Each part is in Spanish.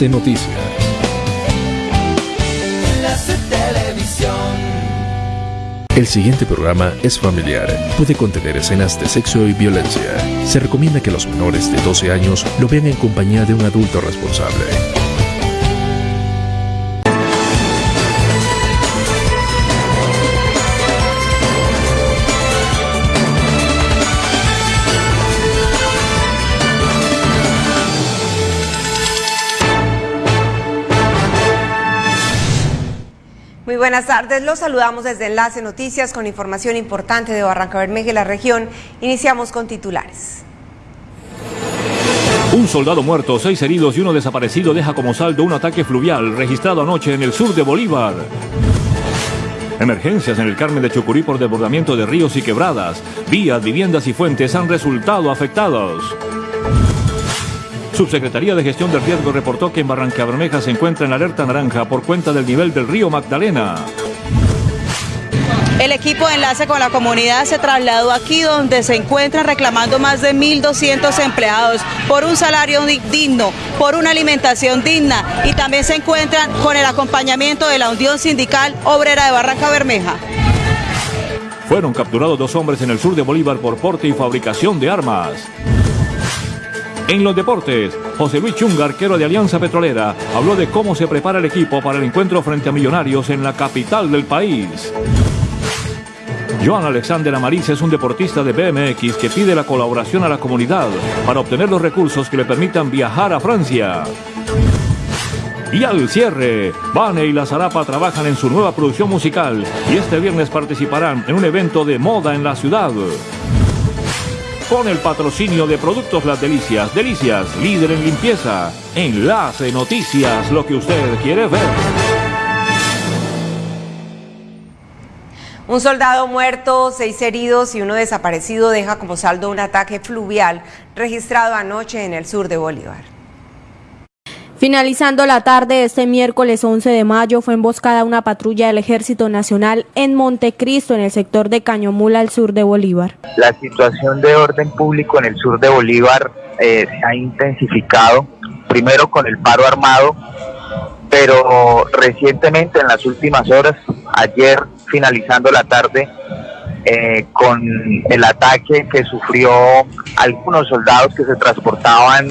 Noticias. El siguiente programa es familiar. Puede contener escenas de sexo y violencia. Se recomienda que los menores de 12 años lo vean en compañía de un adulto responsable. Buenas tardes, los saludamos desde Enlace Noticias con información importante de Barranca Bermeja y la región. Iniciamos con titulares. Un soldado muerto, seis heridos y uno desaparecido deja como saldo un ataque fluvial registrado anoche en el sur de Bolívar. Emergencias en el Carmen de Chucurí por desbordamiento de ríos y quebradas. Vías, viviendas y fuentes han resultado afectados. Subsecretaría de Gestión del Riesgo reportó que en Barranca Bermeja se encuentra en alerta naranja por cuenta del nivel del río Magdalena. El equipo de enlace con la comunidad se trasladó aquí donde se encuentran reclamando más de 1.200 empleados por un salario digno, por una alimentación digna y también se encuentran con el acompañamiento de la Unión Sindical Obrera de Barranca Bermeja. Fueron capturados dos hombres en el sur de Bolívar por porte y fabricación de armas. En los deportes, José Luis Chunga, arquero de Alianza Petrolera, habló de cómo se prepara el equipo para el encuentro frente a Millonarios en la capital del país. Joan Alexander Amariz es un deportista de BMX que pide la colaboración a la comunidad para obtener los recursos que le permitan viajar a Francia. Y al cierre, Vane y La Zarapa trabajan en su nueva producción musical y este viernes participarán en un evento de moda en la ciudad con el patrocinio de Productos Las Delicias. Delicias, líder en limpieza. Enlace Noticias, lo que usted quiere ver. Un soldado muerto, seis heridos y uno desaparecido deja como saldo un ataque fluvial registrado anoche en el sur de Bolívar. Finalizando la tarde este miércoles 11 de mayo fue emboscada una patrulla del Ejército Nacional en Montecristo, en el sector de Cañomula, al sur de Bolívar. La situación de orden público en el sur de Bolívar eh, se ha intensificado, primero con el paro armado, pero recientemente en las últimas horas, ayer finalizando la tarde, eh, con el ataque que sufrió algunos soldados que se transportaban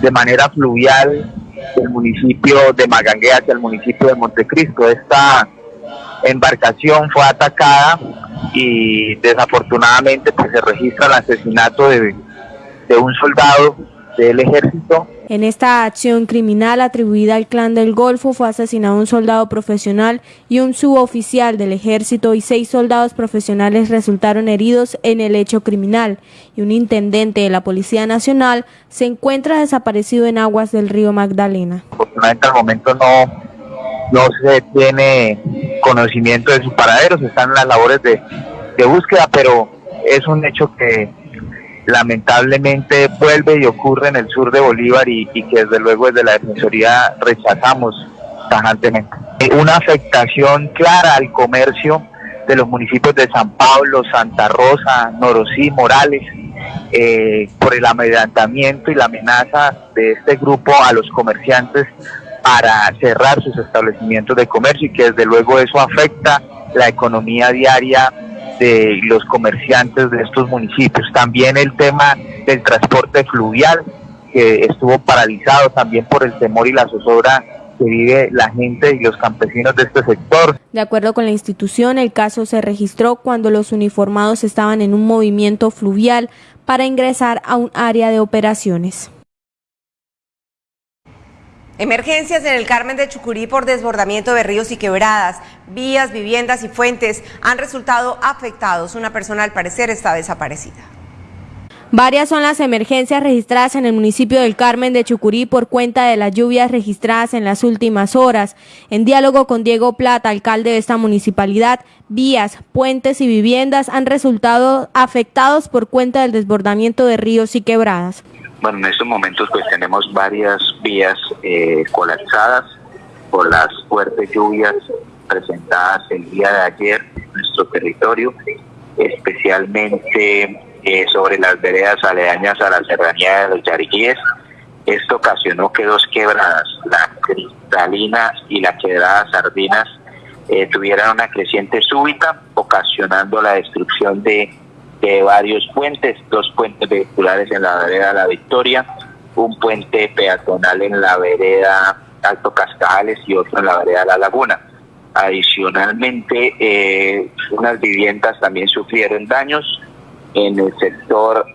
de manera fluvial del municipio de Magangue hacia el municipio de Montecristo. Esta embarcación fue atacada y desafortunadamente pues, se registra el asesinato de, de un soldado del ejército. En esta acción criminal atribuida al clan del Golfo fue asesinado un soldado profesional y un suboficial del ejército y seis soldados profesionales resultaron heridos en el hecho criminal y un intendente de la Policía Nacional se encuentra desaparecido en aguas del río Magdalena. Afortunadamente al momento no, no se tiene conocimiento de su paradero, se están en las labores de, de búsqueda, pero es un hecho que lamentablemente vuelve y ocurre en el sur de Bolívar y, que desde luego desde la Defensoría rechazamos tajantemente. Una afectación clara al comercio de los municipios de San Pablo, Santa Rosa, Norosí, Morales, eh, por el amedrentamiento y la amenaza de este grupo a los comerciantes para cerrar sus establecimientos de comercio y que desde luego eso afecta la economía diaria de los comerciantes de estos municipios. También el tema del transporte fluvial, que estuvo paralizado también por el temor y la zozobra que vive la gente y los campesinos de este sector. De acuerdo con la institución, el caso se registró cuando los uniformados estaban en un movimiento fluvial para ingresar a un área de operaciones. Emergencias en el Carmen de Chucurí por desbordamiento de ríos y quebradas, vías, viviendas y fuentes han resultado afectados. Una persona al parecer está desaparecida. Varias son las emergencias registradas en el municipio del Carmen de Chucurí por cuenta de las lluvias registradas en las últimas horas. En diálogo con Diego Plata, alcalde de esta municipalidad, vías, puentes y viviendas han resultado afectados por cuenta del desbordamiento de ríos y quebradas. Bueno, en estos momentos pues tenemos varias vías eh, colapsadas por las fuertes lluvias presentadas el día de ayer en nuestro territorio, especialmente eh, sobre las veredas aledañas a la serranía de los Yariquíes, Esto ocasionó que dos quebradas, la cristalina y la quebrada Sardinas, eh, tuvieran una creciente súbita, ocasionando la destrucción de, de varios puentes, dos puentes vehiculares en la vereda La Victoria, un puente peatonal en la vereda Alto Cascajales y otro en la vereda La Laguna. Adicionalmente, eh, unas viviendas también sufrieron daños en el sector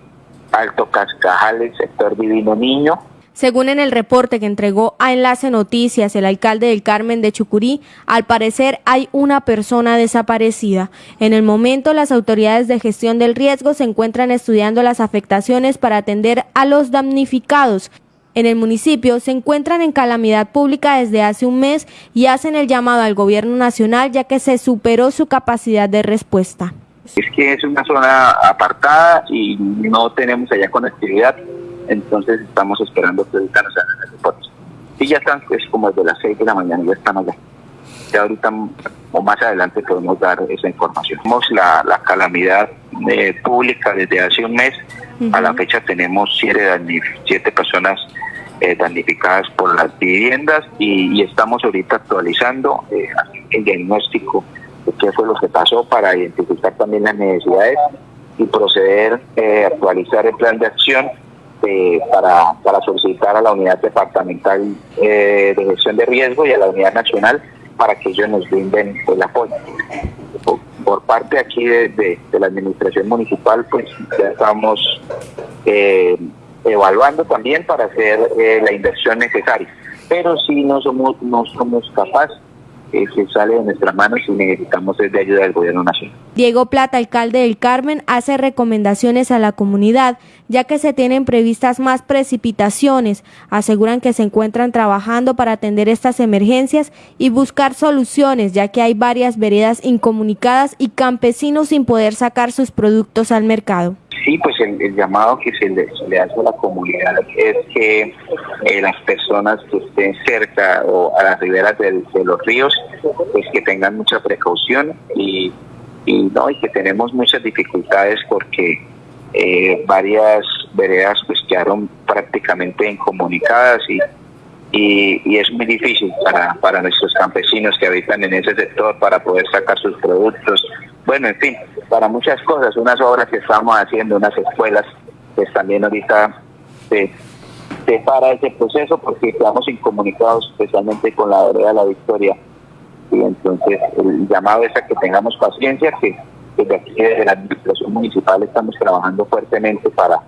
Alto Cascajales, sector Divino Niño, según en el reporte que entregó a Enlace Noticias el alcalde del Carmen de Chucurí, al parecer hay una persona desaparecida. En el momento, las autoridades de gestión del riesgo se encuentran estudiando las afectaciones para atender a los damnificados. En el municipio se encuentran en calamidad pública desde hace un mes y hacen el llamado al gobierno nacional ya que se superó su capacidad de respuesta. Es que es una zona apartada y no tenemos allá conectividad entonces estamos esperando que ahorita nos hagan el reporte. Y ya están, es como desde las 6 de la mañana, ya están allá. Ya ahorita o más adelante podemos dar esa información. Tenemos la, la calamidad eh, pública desde hace un mes. A la fecha tenemos siete, siete personas eh, damnificadas por las viviendas y, estamos ahorita actualizando eh, el diagnóstico qué fue lo que pasó para identificar también las necesidades y proceder a actualizar el plan de acción este, para, para solicitar a la unidad departamental eh, de gestión de riesgo y a la unidad nacional para que ellos nos brinden el apoyo. Por, parte aquí de, la administración municipal, pues ya estamos eh, evaluando también para hacer eh, la inversión necesaria. Pero si no somos, no somos capaces que se sale de nuestras manos y necesitamos de ayuda del gobierno nacional. Diego Plata, alcalde del Carmen, hace recomendaciones a la comunidad, ya que se tienen previstas más precipitaciones. Aseguran que se encuentran trabajando para atender estas emergencias y buscar soluciones, ya que hay varias veredas incomunicadas y campesinos sin poder sacar sus productos al mercado sí, pues el, llamado que se le, hace a la comunidad es que eh, las personas que estén cerca o a las riberas de los ríos, pues que tengan mucha precaución y, no y que tenemos muchas dificultades porque eh, varias veredas pues quedaron prácticamente incomunicadas y, y, es muy difícil para, para nuestros campesinos que habitan en ese sector para poder sacar sus productos. Bueno, en fin, para muchas cosas, unas obras que estamos haciendo, unas escuelas, pues también ahorita se, para ese proceso porque estamos incomunicados especialmente con la vereda de la Victoria. Y entonces el llamado es a que tengamos paciencia, que desde aquí, desde la administración municipal, estamos trabajando fuertemente para,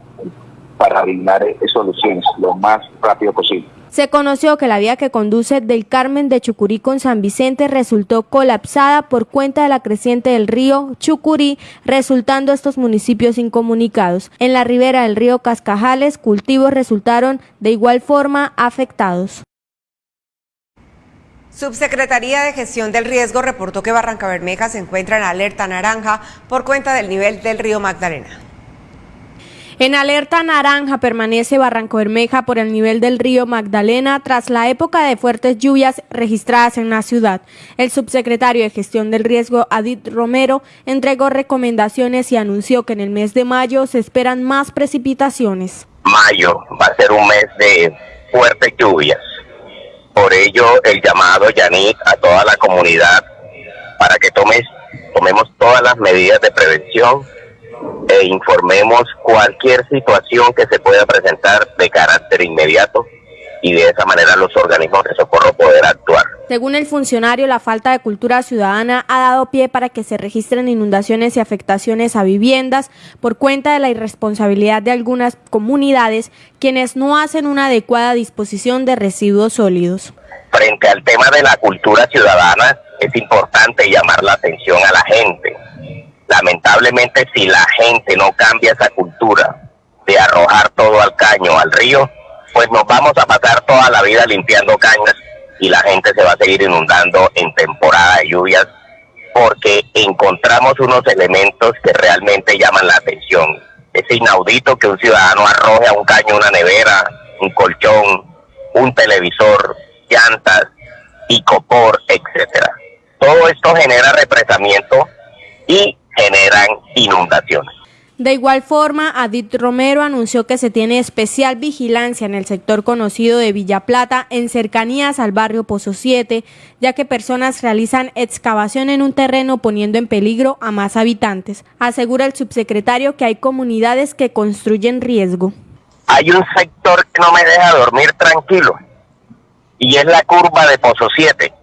para brindar soluciones lo más rápido posible. Se conoció que la vía que conduce del Carmen de Chucurí con San Vicente resultó colapsada por cuenta de la creciente del río Chucurí, resultando estos municipios incomunicados. En la ribera del río Cascajales, cultivos resultaron de igual forma afectados. Subsecretaría de Gestión del Riesgo reportó que Barranca Bermeja se encuentra en alerta naranja por cuenta del nivel del río Magdalena. En alerta naranja permanece Barranco Bermeja por el nivel del río Magdalena tras la época de fuertes lluvias registradas en la ciudad. El subsecretario de Gestión del Riesgo, Adit Romero, entregó recomendaciones y anunció que en el mes de mayo se esperan más precipitaciones. Mayo va a ser un mes de fuertes lluvias. Por ello, el llamado, Yanit, a toda la comunidad para que tomes, tomemos todas las medidas de prevención e informemos cualquier situación que se pueda presentar de carácter inmediato y de esa manera los organismos de socorro poder actuar. Según el funcionario, la falta de cultura ciudadana ha dado pie para que se registren inundaciones y afectaciones a viviendas por cuenta de la irresponsabilidad de algunas comunidades quienes no hacen una adecuada disposición de residuos sólidos. Frente al tema de la cultura ciudadana, es importante llamar la atención a la gente Lamentablemente, si la gente no cambia esa cultura de arrojar todo al caño, al río, pues nos vamos a pasar toda la vida limpiando cañas y la gente se va a seguir inundando en temporada de lluvias porque encontramos unos elementos que realmente llaman la atención. Es inaudito que un ciudadano arroje a un caño una nevera, un colchón, un televisor, llantas, y copor, etcétera. Todo esto genera represamiento y generan inundaciones. De igual forma, Adit Romero anunció que se tiene especial vigilancia en el sector conocido de Villa Plata, en cercanías al barrio Pozo 7, ya que personas realizan excavación en un terreno poniendo en peligro a más habitantes. Asegura el subsecretario que hay comunidades que construyen riesgo. Hay un sector que no me deja dormir tranquilo y es la curva de Pozo 7.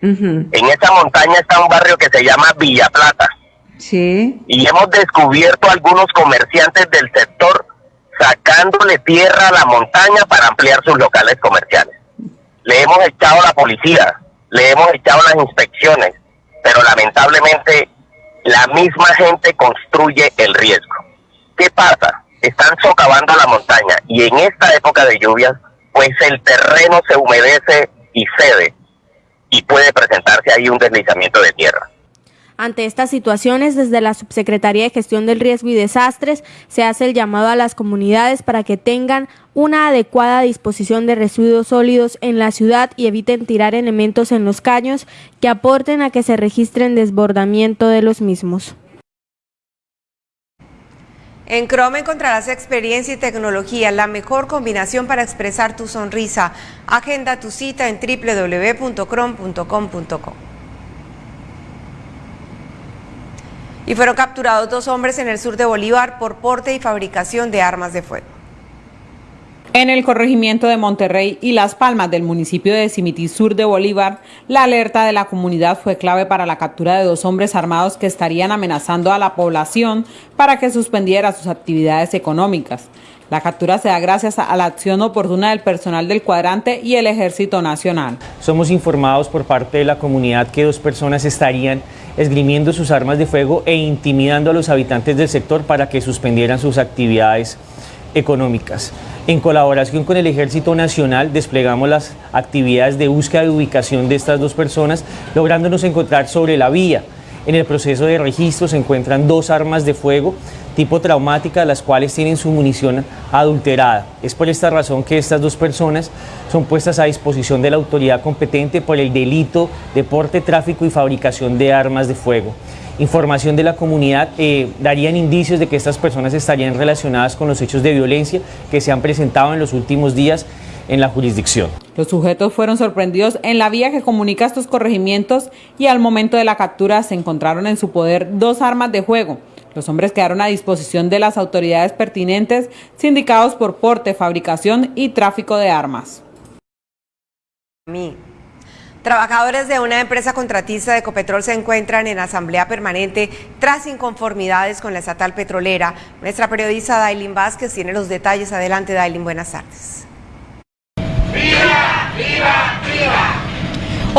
En esa montaña está un barrio que se llama Villa Plata Y hemos descubierto algunos comerciantes del sector sacándole tierra a la montaña para ampliar sus locales comerciales. Le hemos echado la policía, le hemos echado las inspecciones, pero lamentablemente la misma gente construye el riesgo. ¿Qué pasa? Están socavando la montaña y en esta época de lluvias, pues el terreno se humedece y cede y puede presentarse ahí un deslizamiento de tierra. Ante estas situaciones, desde la Subsecretaría de Gestión del Riesgo y Desastres se hace el llamado a las comunidades para que tengan una adecuada disposición de residuos sólidos en la ciudad y eviten tirar elementos en los caños que aporten a que se registren desbordamiento de los mismos. En Chrome encontrarás experiencia y tecnología, la mejor combinación para expresar tu sonrisa. Agenda tu cita en www.chrome.com.co. y fueron capturados dos hombres en el sur de Bolívar por porte y fabricación de armas de fuego. En el corregimiento de Monterrey y Las Palmas del municipio de Cimití Sur de Bolívar, la alerta de la comunidad fue clave para la captura de dos hombres armados que estarían amenazando a la población para que suspendiera sus actividades económicas. La captura se da gracias a la acción oportuna del personal del cuadrante y el Ejército Nacional. Somos informados por parte de la comunidad que dos personas estarían esgrimiendo sus armas de fuego e intimidando a los habitantes del sector para que suspendieran sus actividades económicas. En colaboración con el Ejército Nacional desplegamos las actividades de búsqueda de ubicación de estas dos personas, lográndonos encontrar sobre la vía. En el proceso de registro se encuentran dos armas de fuego tipo traumática, las cuales tienen su munición adulterada. Es por esta razón que estas dos personas son puestas a disposición de la autoridad competente por el delito de porte, tráfico y fabricación de armas de fuego. Información de la comunidad eh, darían indicios de que estas personas estarían relacionadas con los hechos de violencia que se han presentado en los últimos días en la jurisdicción. Los sujetos fueron sorprendidos en la vía que comunica estos corregimientos y al momento de la captura se encontraron en su poder dos armas de fuego, los hombres quedaron a disposición de las autoridades pertinentes, sindicados por porte, fabricación y tráfico de armas. Trabajadores de una empresa contratista de Ecopetrol se encuentran en asamblea permanente tras inconformidades con la estatal petrolera. Nuestra periodista Dailin Vázquez tiene los detalles. Adelante, Dailin, buenas tardes. ¡Viva, viva, viva!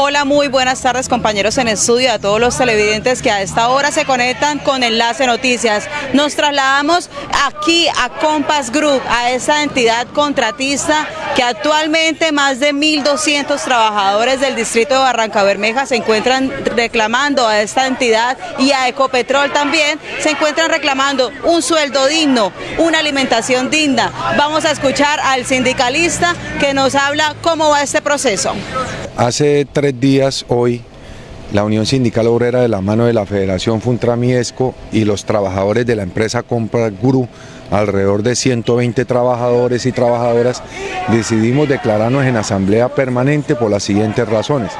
Hola, muy buenas tardes compañeros en estudio, a todos los televidentes que a esta hora se conectan con Enlace Noticias. Nos trasladamos aquí a Compass Group, a esa entidad contratista que actualmente más de 1.200 trabajadores del distrito de Barranca Bermeja se encuentran reclamando a esta entidad y a Ecopetrol también, se encuentran reclamando un sueldo digno, una alimentación digna. Vamos a escuchar al sindicalista que nos habla cómo va este proceso. Hace tres días, hoy, la Unión Sindical Obrera de la mano de la Federación Funtramiesco y los trabajadores de la empresa Compra Guru, alrededor de 120 trabajadores y trabajadoras, decidimos declararnos en asamblea permanente por las siguientes razones.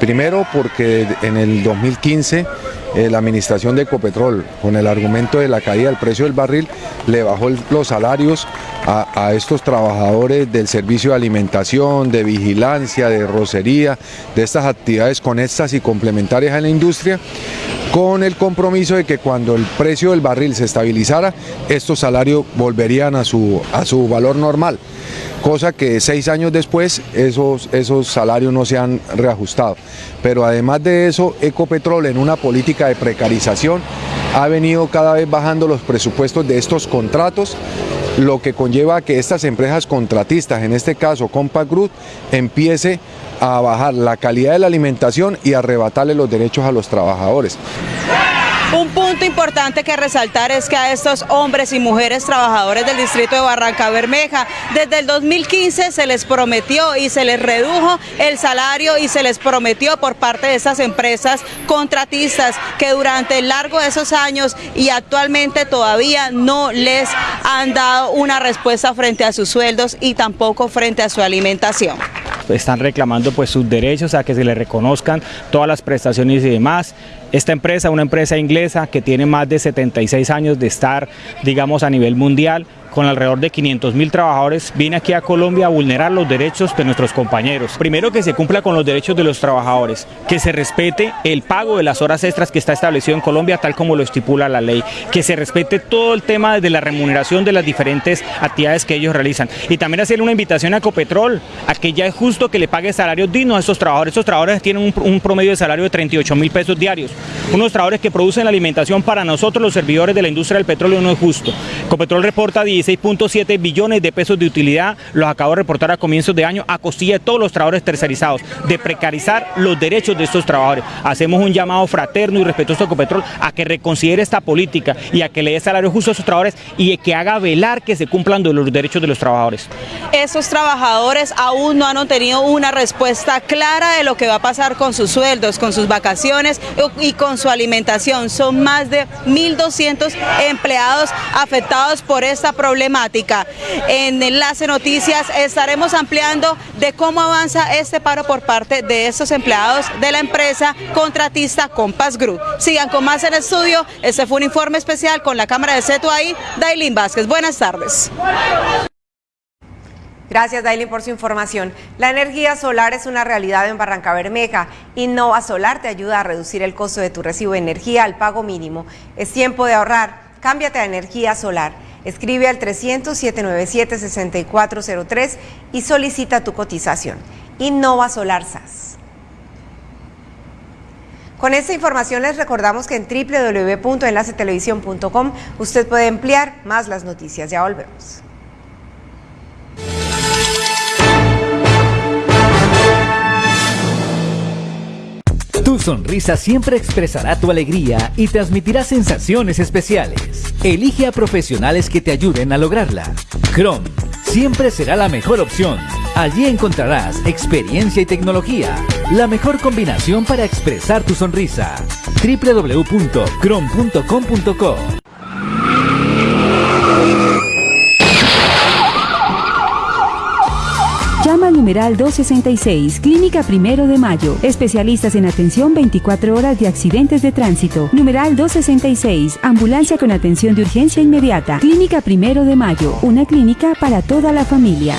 Primero porque en el 2015 eh, la administración de Ecopetrol, con el argumento de la caída del precio del barril, le bajó los salarios a, estos trabajadores del servicio de alimentación, de vigilancia, de rocería, de estas actividades conexas y complementarias a la industria, con el compromiso de que cuando el precio del barril se estabilizara, estos salarios volverían a su, a su valor normal cosa que seis años después esos, esos salarios no se han reajustado. Pero además de eso, Ecopetrol en una política de precarización ha venido cada vez bajando los presupuestos de estos contratos, lo que conlleva a que estas empresas contratistas, en este caso Compact Group, empiece a bajar la calidad de la alimentación y arrebatarle los derechos a los trabajadores. Un punto importante que resaltar es que a estos hombres y mujeres trabajadores del distrito de Barranca Bermeja, desde el 2015 se les prometió y se les redujo el salario y se les prometió por parte de estas empresas contratistas que durante el largo de esos años y actualmente todavía no les han dado una respuesta frente a sus sueldos y tampoco frente a su alimentación están reclamando pues sus derechos a que se les reconozcan todas las prestaciones y demás. Esta empresa, una empresa inglesa que tiene más de 76 años de estar, digamos, a nivel mundial, con alrededor de 500 mil trabajadores, viene aquí a Colombia a vulnerar los derechos de nuestros compañeros. Primero que se cumpla con los derechos de los trabajadores, que se respete el pago de las horas extras que está establecido en Colombia tal como lo estipula la ley, que se respete todo el tema de la remuneración de las diferentes actividades que ellos realizan. Y también hacer una invitación a Ecopetrol, a que ya es justo que le pague salarios dignos a estos trabajadores. Estos trabajadores tienen un, promedio de salario de 38 mil pesos diarios. Unos trabajadores que producen la alimentación para nosotros los servidores de la industria del petróleo no es justo. Ecopetrol reporta 10 16.7 billones de pesos de utilidad, los acabo de reportar a comienzos de año, a costilla de todos los trabajadores tercerizados, de precarizar los derechos de estos trabajadores. Hacemos un llamado fraterno y respetuoso a Ecopetrol a que reconsidere esta política y a que le dé salario justo a esos trabajadores y que haga velar que se cumplan los derechos de los trabajadores. Esos trabajadores aún no han obtenido una respuesta clara de lo que va a pasar con sus sueldos, con sus vacaciones y con su alimentación. Son más de 1.200 empleados afectados por esta problemática En Enlace Noticias estaremos ampliando de cómo avanza este paro por parte de estos empleados de la empresa contratista Compass Group. Sigan con más en el estudio. Este fue un informe especial con la cámara de Seto ahí, Dailin Vázquez. Buenas tardes. Gracias, Dailin, por su información. La energía solar es una realidad en Barranca Bermeja. Innova Solar te ayuda a reducir el costo de tu recibo de energía al pago mínimo. Es tiempo de ahorrar. Cámbiate a energía solar. Escribe al 300-797-6403 y solicita tu cotización. Innova Solar SAS. Con esta información les recordamos que en www.enlacetelevisión.com usted puede emplear más las noticias. Ya volvemos. Tu sonrisa siempre expresará tu alegría y transmitirá sensaciones especiales. Elige a profesionales que te ayuden a lograrla. Chrome siempre será la mejor opción. Allí encontrarás experiencia y tecnología, la mejor combinación para expresar tu sonrisa. www.chrome.com.co Llama numeral 266, Clínica Primero de Mayo. Especialistas en atención 24 horas de accidentes de tránsito. Numeral 266, Ambulancia con atención de urgencia inmediata. Clínica Primero de Mayo, una clínica para toda la familia.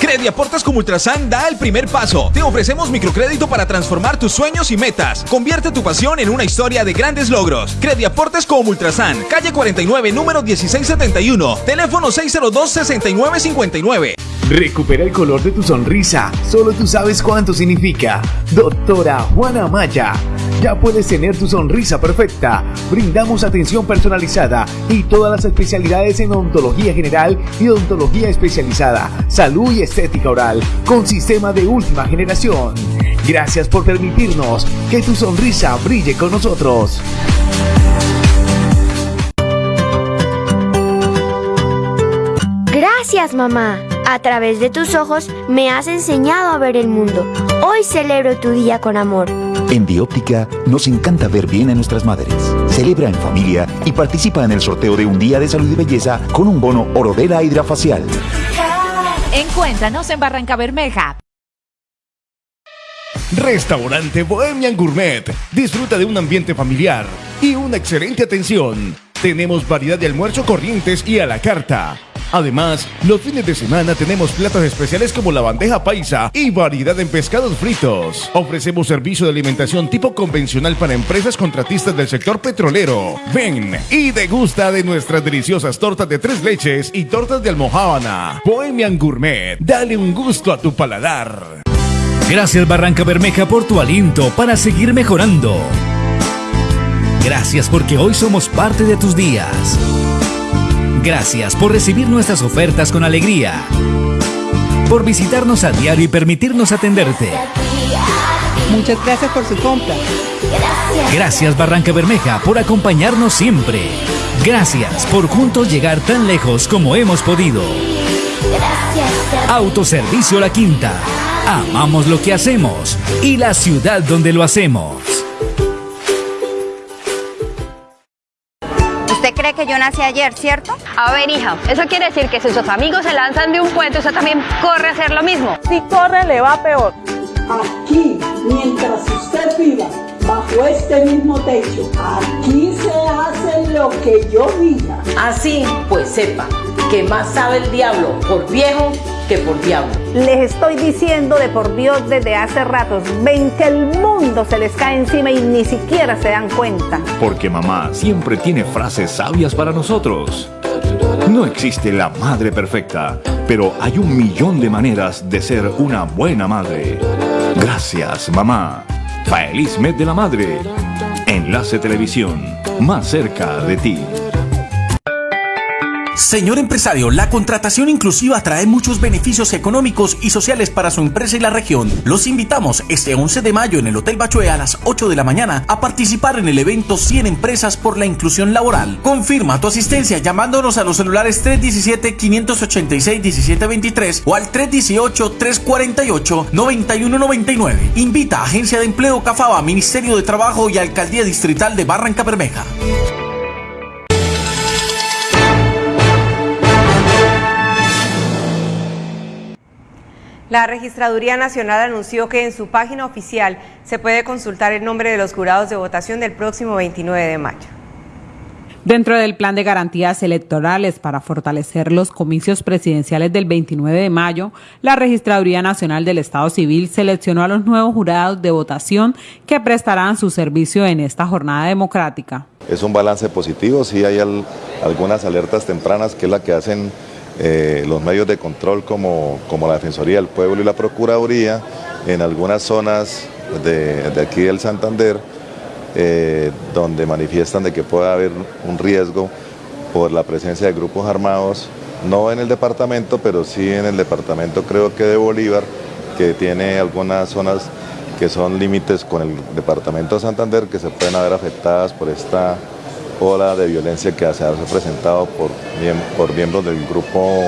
Crediaportes como Ultrasan da el primer paso. Te ofrecemos microcrédito para transformar tus sueños y metas. Convierte tu pasión en una historia de grandes logros. Crediaportes como Ultrasan, calle 49, número 1671, teléfono 602-6959. Recupera el color de tu sonrisa. Solo tú sabes cuánto significa. Doctora Juana Maya. Ya puedes tener tu sonrisa perfecta. Brindamos atención personalizada y todas las especialidades en odontología general y odontología especializada, salud y estética oral con sistema de última generación. Gracias por permitirnos que tu sonrisa brille con nosotros. Gracias mamá. A través de tus ojos me has enseñado a ver el mundo. Hoy celebro tu día con amor. En Dióptica nos encanta ver bien a nuestras madres. Celebra en familia y participa en el sorteo de un día de salud y belleza con un bono Orodela Hidrafacial. Encuéntranos en Barranca Bermeja. Restaurante Bohemian Gourmet. Disfruta de un ambiente familiar y una excelente atención. Tenemos variedad de almuerzo corrientes y a la carta. Además, los fines de semana tenemos platos especiales como la bandeja paisa y variedad en pescados fritos. Ofrecemos servicio de alimentación tipo convencional para empresas contratistas del sector petrolero. Ven y degusta de nuestras deliciosas tortas de tres leches y tortas de almohábana. Bohemian Gourmet, dale un gusto a tu paladar. Gracias Barranca Bermeja por tu aliento para seguir mejorando. Gracias porque hoy somos parte de tus días. Gracias por recibir nuestras ofertas con alegría. Por visitarnos a diario y permitirnos atenderte. Muchas gracias por su compra. Gracias Barranca Bermeja por acompañarnos siempre. Gracias por juntos llegar tan lejos como hemos podido. Autoservicio La Quinta. Amamos lo que hacemos y la ciudad donde lo hacemos. Usted cree que yo nací ayer, ¿cierto? A ver, hija, eso quiere decir que si sus amigos se lanzan de un puente, usted también corre a hacer lo mismo. Si corre, le va peor. Aquí, mientras usted viva bajo este mismo techo, aquí se hace lo que yo diga. Así, pues sepa que más sabe el diablo por viejo que por diablo. Les estoy diciendo de por Dios desde hace ratos, ven que el mundo se les cae encima y ni siquiera se dan cuenta. Porque mamá siempre tiene frases sabias para nosotros. No existe la madre perfecta, pero hay un millón de maneras de ser una buena madre. Gracias, mamá. Feliz mes de la madre. Enlace Televisión, más cerca de ti. Señor empresario, la contratación inclusiva trae muchos beneficios económicos y sociales para su empresa y la región. Los invitamos este 11 de mayo en el Hotel Bachué a las 8 de la mañana a participar en el evento 100 empresas por la inclusión laboral. Confirma tu asistencia llamándonos a los celulares 317-586-1723 o al 318-348-9199. Invita a Agencia de Empleo Cafaba, Ministerio de Trabajo y Alcaldía Distrital de Barranca Bermeja. La Registraduría Nacional anunció que en su página oficial se puede consultar el nombre de los jurados de votación del próximo 29 de mayo. Dentro del plan de garantías electorales para fortalecer los comicios presidenciales del 29 de mayo, la Registraduría Nacional del Estado Civil seleccionó a los nuevos jurados de votación que prestarán su servicio en esta jornada democrática. Es un balance positivo, sí hay algunas alertas tempranas que es la que hacen eh, los medios de control como, como, la Defensoría del Pueblo y la Procuraduría en algunas zonas de, de aquí del Santander eh, donde manifiestan de que puede haber un riesgo por la presencia de grupos armados, no en el departamento, pero sí en el departamento creo que de Bolívar, que tiene algunas zonas que son límites con el departamento de Santander que se pueden haber afectadas por esta ola de violencia que se ha presentado por, miembros del grupo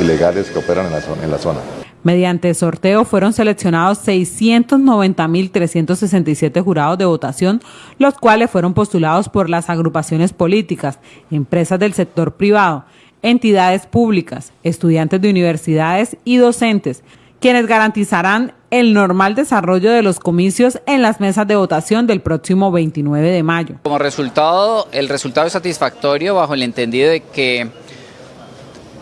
ilegales que operan en la zona. En la zona. Mediante sorteo fueron seleccionados 690.367 jurados de votación, los cuales fueron postulados por las agrupaciones políticas, empresas del sector privado, entidades públicas, estudiantes de universidades y docentes, quienes garantizarán el normal desarrollo de los comicios en las mesas de votación del próximo 29 de mayo. Como resultado, el resultado es satisfactorio bajo el entendido de que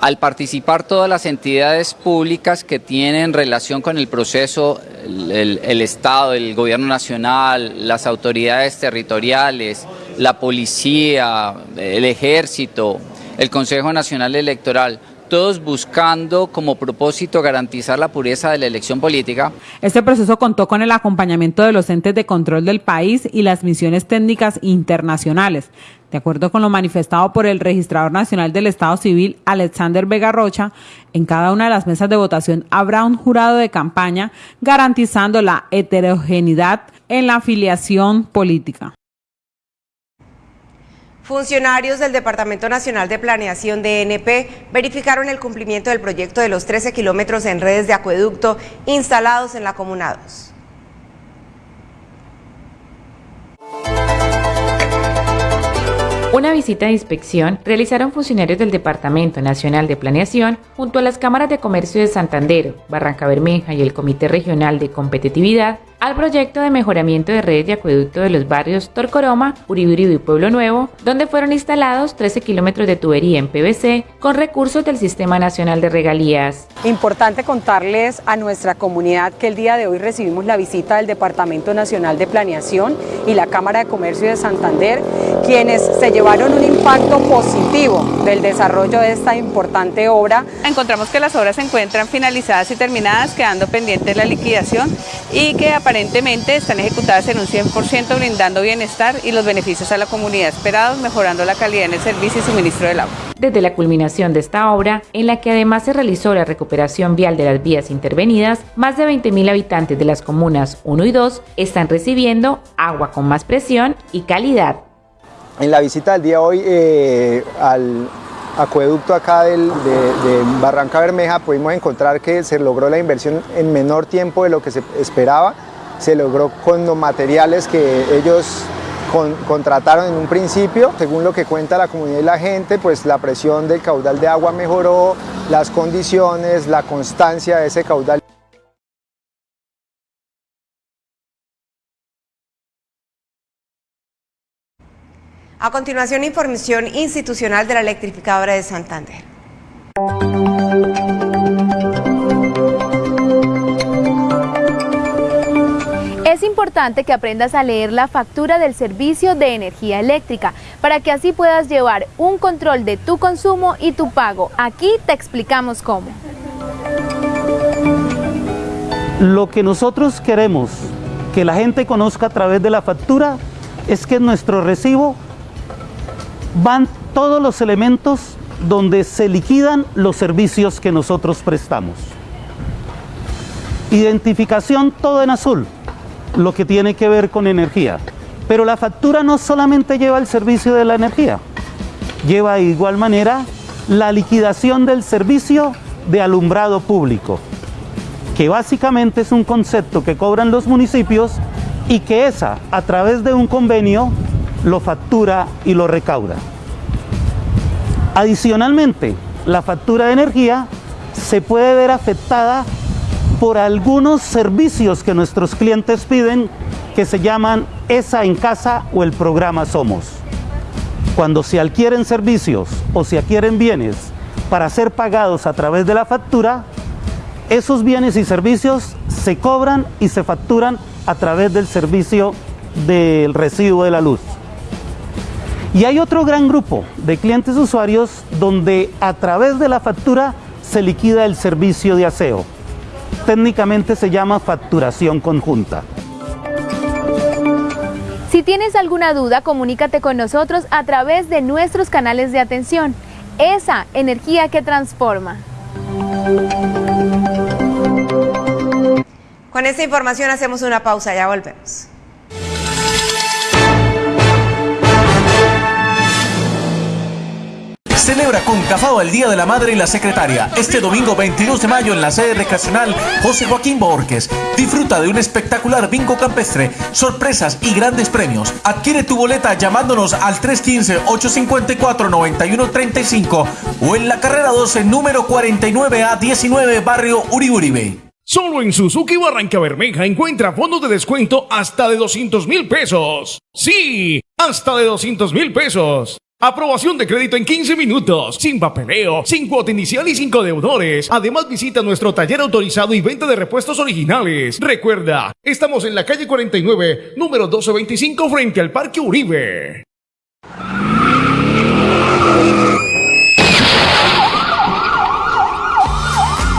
al participar todas las entidades públicas que tienen relación con el proceso, el, el, Estado, el Gobierno Nacional, las autoridades territoriales, la policía, el ejército, el Consejo Nacional Electoral, todos buscando como propósito garantizar la pureza de la elección política. Este proceso contó con el acompañamiento de los entes de control del país y las misiones técnicas internacionales. De acuerdo con lo manifestado por el registrador nacional del Estado Civil, Alexander Vega Rocha, en cada una de las mesas de votación habrá un jurado de campaña garantizando la heterogeneidad en la afiliación política. Funcionarios del Departamento Nacional de Planeación DNP verificaron el cumplimiento del proyecto de los 13 kilómetros en redes de acueducto instalados en la Comuna 2. Una visita de inspección realizaron funcionarios del Departamento Nacional de Planeación junto a las cámaras de comercio de Santander, Barranca Bermeja y el Comité Regional de Competitividad al proyecto de mejoramiento de redes de acueducto de los barrios Torcoroma, Uriburido y Pueblo Nuevo, donde fueron instalados 13 kilómetros de tubería en PVC con recursos del Sistema Nacional de Regalías. Importante contarles a nuestra comunidad que el día de hoy recibimos la visita del Departamento Nacional de Planeación y la Cámara de Comercio de Santander, quienes se llevaron un impacto positivo del desarrollo de esta importante obra. Encontramos que las obras se encuentran finalizadas y terminadas, quedando pendiente la liquidación y que aparentemente están ejecutadas en un 100% brindando bienestar y los beneficios a la comunidad esperados, mejorando la calidad en el servicio y suministro del agua. Desde la culminación de esta obra, en la que además se realizó la recuperación vial de las vías intervenidas, más de 20.000 habitantes de las comunas 1 y 2 están recibiendo agua con más presión y calidad. En la visita del día de hoy eh, al acueducto acá del, de, de Barranca Bermeja pudimos encontrar que se logró la inversión en menor tiempo de lo que se esperaba, se logró con los materiales que ellos con, contrataron en un principio, según lo que cuenta la comunidad y la gente, pues la presión del caudal de agua mejoró, las condiciones, la constancia de ese caudal. A continuación, información institucional de la electrificadora de Santander. Importante que aprendas a leer la factura del servicio de energía eléctrica para que así puedas llevar un control de tu consumo y tu pago. Aquí te explicamos cómo. Lo que nosotros queremos que la gente conozca a través de la factura es que en nuestro recibo van todos los elementos donde se liquidan los servicios que nosotros prestamos. Identificación todo en azul, lo que tiene que ver con energía. Pero la factura no solamente lleva el servicio de la energía, lleva de igual manera la liquidación del servicio de alumbrado público, que básicamente es un concepto que cobran los municipios y que esa, a través de un convenio, lo factura y lo recauda. Adicionalmente, la factura de energía se puede ver afectada por algunos servicios que nuestros clientes piden que se llaman ESA en casa o el programa Somos. Cuando se adquieren servicios o se adquieren bienes para ser pagados a través de la factura, esos bienes y servicios se cobran y se facturan a través del servicio del recibo de la luz. Y hay otro gran grupo de clientes usuarios donde a través de la factura se liquida el servicio de aseo. Técnicamente se llama facturación conjunta. Si tienes alguna duda, comunícate con nosotros a través de nuestros canales de atención. Esa energía que transforma. Con esta información hacemos una pausa, ya volvemos. Celebra con Cafao el Día de la Madre y la Secretaria este domingo 22 de mayo en la sede recreacional José Joaquín Borges. Disfruta de un espectacular bingo campestre, sorpresas y grandes premios. Adquiere tu boleta llamándonos al 315-854-9135 o en la carrera 12 número 49 a 19 barrio Uribe. Solo en Suzuki Barranca Bermeja encuentra fondos de descuento hasta de 200 mil pesos. Sí, hasta de 200 mil pesos. Aprobación de crédito en 15 minutos, sin papeleo, sin cuota inicial y sin deudores. Además visita nuestro taller autorizado y venta de repuestos originales. Recuerda, estamos en la calle 49, número 1225 frente al Parque Uribe.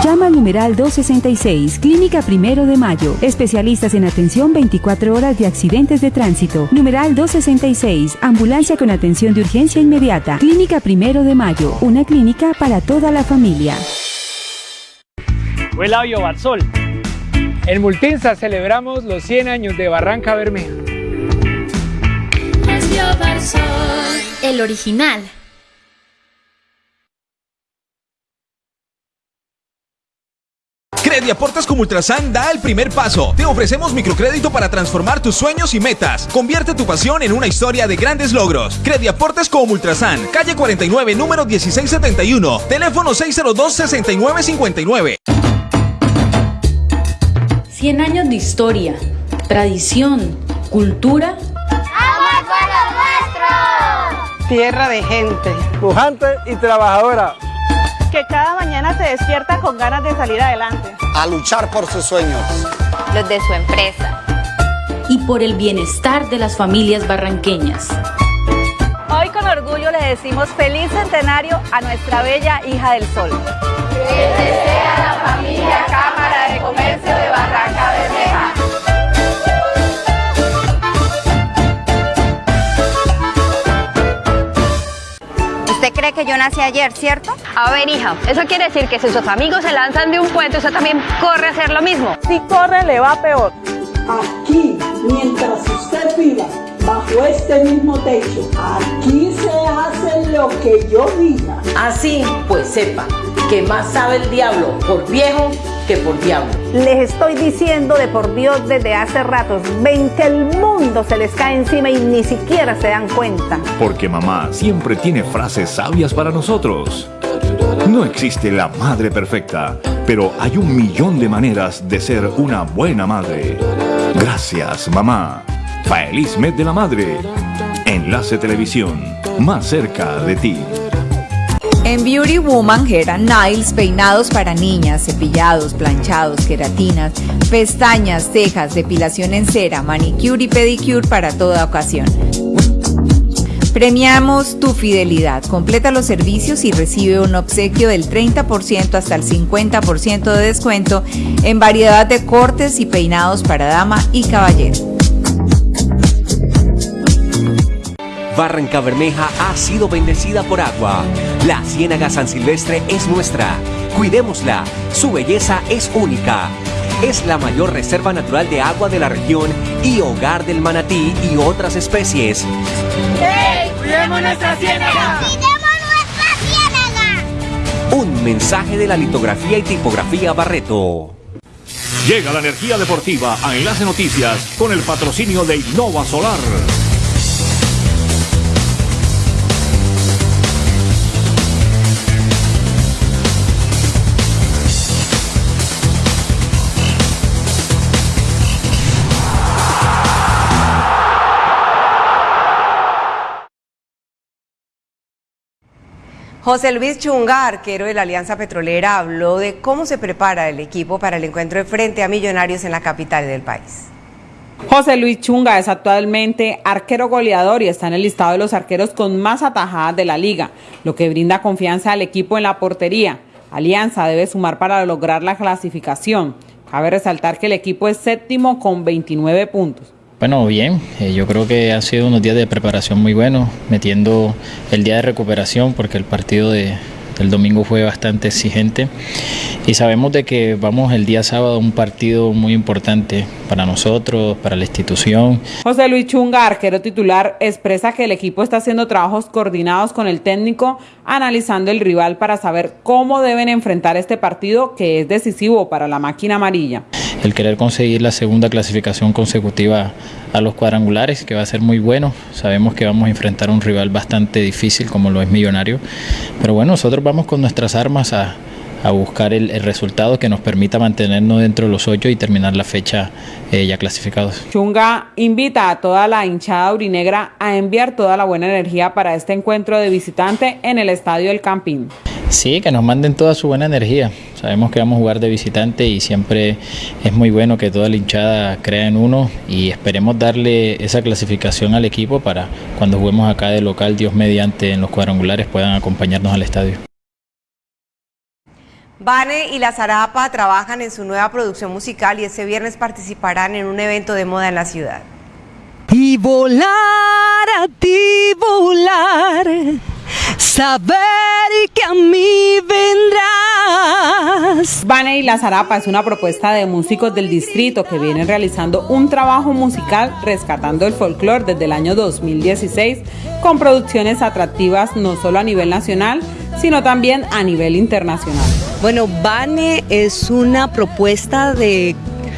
Llama al numeral 266, Clínica Primero de Mayo. Especialistas en atención 24 horas de accidentes de tránsito. Numeral 266, Ambulancia con atención de urgencia inmediata. Clínica Primero de Mayo, una clínica para toda la familia. Huela Barsol. En Multinsa celebramos los 100 años de Barranca Bermeja. El original. Crediaportes como Ultrasan da el primer paso. Te ofrecemos microcrédito para transformar tus sueños y metas. Convierte tu pasión en una historia de grandes logros. Crediaportes como Ultrasan, calle 49, número 1671, teléfono 602-6959. 100 años de historia, tradición, cultura. ¡Amor por lo nuestro! Tierra de gente, pujante y trabajadora que cada mañana se despierta con ganas de salir adelante. A luchar por sus sueños. Los de su empresa. Y por el bienestar de las familias barranqueñas. orgullo le decimos feliz centenario a nuestra bella hija del sol. Que yo nací ayer, ¿cierto? A ver, hija, eso quiere decir que si sus amigos se lanzan de un puente, usted también corre a hacer lo mismo. Si corre, le va peor. Aquí, mientras usted viva bajo este mismo techo, aquí se hace lo que yo diga. Así, pues sepa que más sabe el diablo por viejo que por diablo. Les estoy diciendo de por Dios desde hace ratos, ven que el mundo se les cae encima y ni siquiera se dan cuenta. Porque mamá siempre tiene frases sabias para nosotros. No existe la madre perfecta, pero hay un millón de maneras de ser una buena madre. Gracias, mamá. Feliz mes de la madre. Enlace Televisión, más cerca de ti. En Beauty Woman, and Nails, peinados para niñas, cepillados, planchados, queratinas, pestañas, cejas, depilación en cera, manicure y pedicure para toda ocasión. Premiamos tu fidelidad. Completa los servicios y recibe un obsequio del 30% hasta el 50% de descuento en variedad de cortes y peinados para dama y caballero. Barranca Bermeja ha sido bendecida por agua. La Ciénaga San Silvestre es nuestra. Cuidémosla. Su belleza es única. Es la mayor reserva natural de agua de la región y hogar del manatí y otras especies. ¡Hey! ¡Cuidemos nuestra ciénaga! ¡Cuidemos nuestra ciénaga! Un mensaje de la litografía y tipografía Barreto. Llega la energía deportiva a Enlace Noticias con el patrocinio de Innova Solar. José Luis Chunga, arquero de la Alianza Petrolera, habló de cómo se prepara el equipo para el encuentro de frente a Millonarios en la capital del país. José Luis Chunga es actualmente arquero goleador y está en el listado de los arqueros con más atajadas de la liga, lo que brinda confianza al equipo en la portería. Alianza debe sumar para lograr la clasificación. Cabe resaltar que el equipo es séptimo con 29 puntos. Bueno, bien, eh, yo creo que han sido unos días de preparación muy buenos, metiendo el día de recuperación porque el partido de, del domingo fue bastante exigente y sabemos de que vamos el día sábado a un partido muy importante para nosotros, para la institución. José Luis Chunga, arquero titular, expresa que el equipo está haciendo trabajos coordinados con el técnico, analizando el rival para saber cómo deben enfrentar este partido que es decisivo para la máquina amarilla el querer conseguir la segunda clasificación consecutiva a los cuadrangulares, que va a ser muy bueno. Sabemos que vamos a enfrentar un rival bastante difícil como lo es Millonario, pero bueno, nosotros vamos con nuestras armas a, buscar el, resultado que nos permita mantenernos dentro de los ocho y terminar la fecha eh, ya clasificados. Chunga invita a toda la hinchada urinegra a enviar toda la buena energía para este encuentro de visitante en el Estadio El Campín. Sí, que nos manden toda su buena energía. Sabemos que vamos a jugar de visitante y siempre es muy bueno que toda la hinchada crea en uno y esperemos darle esa clasificación al equipo para cuando juguemos acá de local, Dios mediante, en los cuadrangulares puedan acompañarnos al estadio. Vane y La Zarapa trabajan en su nueva producción musical y ese viernes participarán en un evento de moda en la ciudad. Y volar a ti volar saber que a mí vendrás. Vane y La Zarapa es una propuesta de músicos del distrito que vienen realizando un trabajo musical rescatando el folclore desde el año 2016 con producciones atractivas no solo a nivel nacional, sino también a nivel internacional. Bueno, Vane es una propuesta de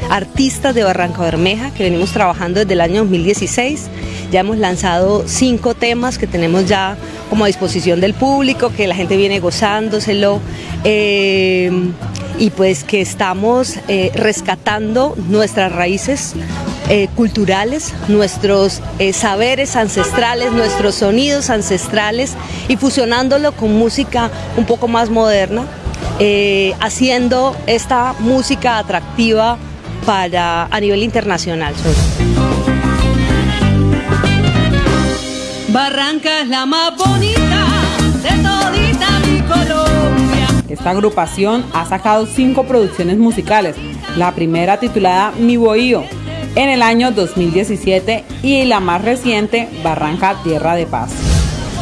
artistas de Barranca Bermeja que venimos trabajando desde el año 2016. Ya hemos lanzado cinco temas que tenemos ya como a disposición del público, que la gente viene gozándoselo. Eh, y pues que estamos eh, rescatando nuestras raíces eh, culturales, nuestros saberes ancestrales, nuestros sonidos ancestrales y fusionándolo con música un poco más moderna, haciendo esta música atractiva para, a nivel internacional. Barranca es la más bonita de todita mi Colombia. Esta agrupación ha sacado cinco producciones musicales. La primera titulada Mi Bohío en el año 2017 y la más reciente Barranca Tierra de Paz.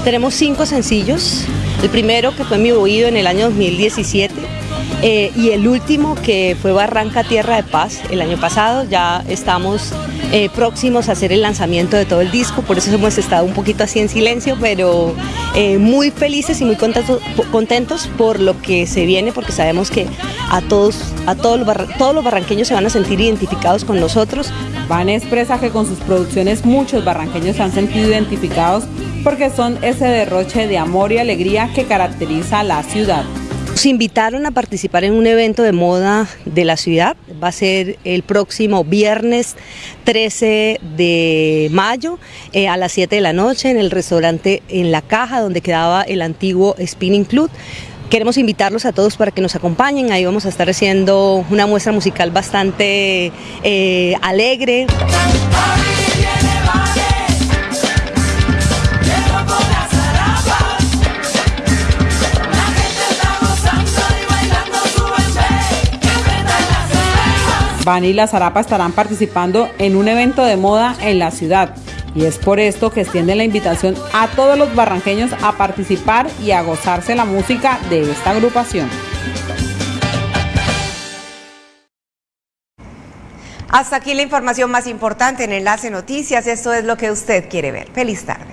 Tenemos cinco sencillos. El primero que fue Mi Bohío en el año 2017 eh, y el último que fue Barranca Tierra de Paz el año pasado. Ya estamos eh, próximos a hacer el lanzamiento de todo el disco, por eso hemos estado un poquito así en silencio, pero eh, muy felices y muy contentos, contentos por lo que se viene, porque sabemos que a todos, a todos los, todos los barranqueños se van a sentir identificados con nosotros. Van expresa que con sus producciones muchos barranqueños se han sentido identificados porque son ese derroche de amor y alegría que caracteriza a la ciudad. Nos invitaron a participar en un evento de moda de la ciudad. Va a ser el próximo viernes 13 de mayo eh, a las 7 de la noche en el restaurante En la Caja, donde quedaba el antiguo Spinning Club. Queremos invitarlos a todos para que nos acompañen. Ahí vamos a estar haciendo una muestra musical bastante eh, alegre. Bani y la Zarapa estarán participando en un evento de moda en la ciudad. Y es por esto que extienden la invitación a todos los barranqueños a participar y a gozarse la música de esta agrupación. Hasta aquí la información más importante en Enlace Noticias. Esto es lo que usted quiere ver. Feliz tarde.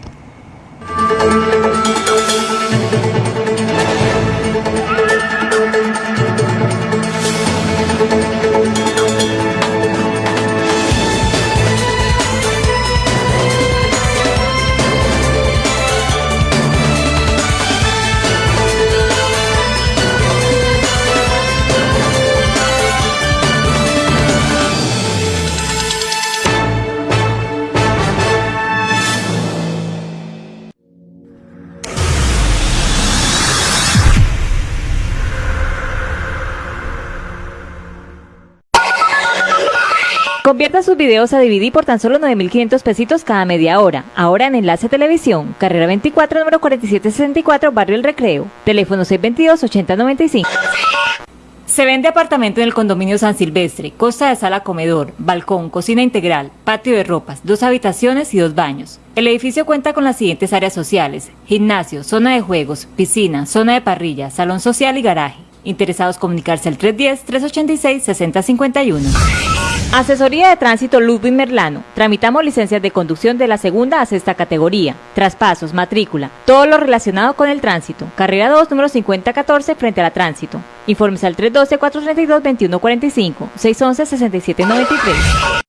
Convierta sus videos a DVD por tan solo 9.500 pesitos cada media hora. Ahora en Enlace Televisión, carrera 24, número 4764, Barrio El Recreo. Teléfono 622-8095. Se vende apartamento en el condominio San Silvestre, costa de sala comedor, balcón, cocina integral, patio de ropas, dos habitaciones y dos baños. El edificio cuenta con las siguientes áreas sociales, gimnasio, zona de juegos, piscina, zona de parrilla, salón social y garaje. Interesados comunicarse al 310-386-6051. Asesoría de Tránsito Ludwig Merlano. Tramitamos licencias de conducción de la segunda a sexta categoría. Traspasos, matrícula, todo lo relacionado con el tránsito. Carrera 2, número 5014, frente a la tránsito. Informes al 312-432-2145, 611-6793.